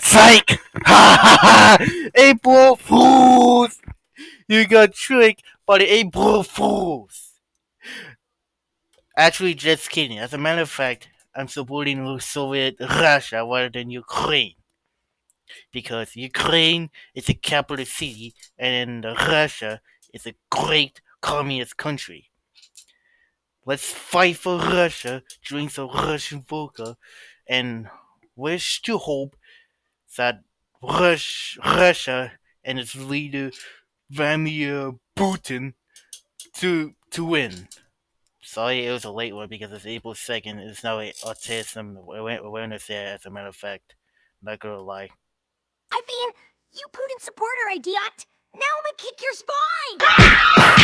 Psych! April Fools! You got tricked by the April Fools! Actually, just kidding. As a matter of fact, I'm supporting Soviet Russia rather than Ukraine. Because Ukraine is a capital city and Russia is a great communist country. Let's fight for Russia, drink some Russian vodka, and wish to hope that Rus- Russia and its leader Vladimir Putin to to win. Sorry, it was a late one because it's April second. It's now autism awareness day, as a matter of fact. Not gonna lie. I mean, you Putin supporter, idiot! Now I'm gonna kick your spine!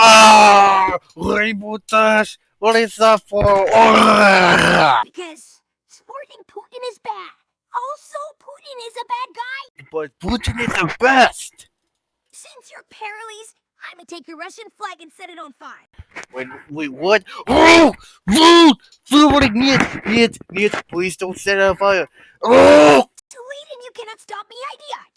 Ah, Rainbow Dash, what is that for? Ah! Because sporting Putin is bad. Also, Putin is a bad guy. But Putin is the best. Since you're paralyzed, I'm gonna take your Russian flag and set it on fire. Wait, wait, what? Oh! Food! Food, what it needs! Needs, please don't set it on fire. Oh! Too late and you cannot stop me, idiot.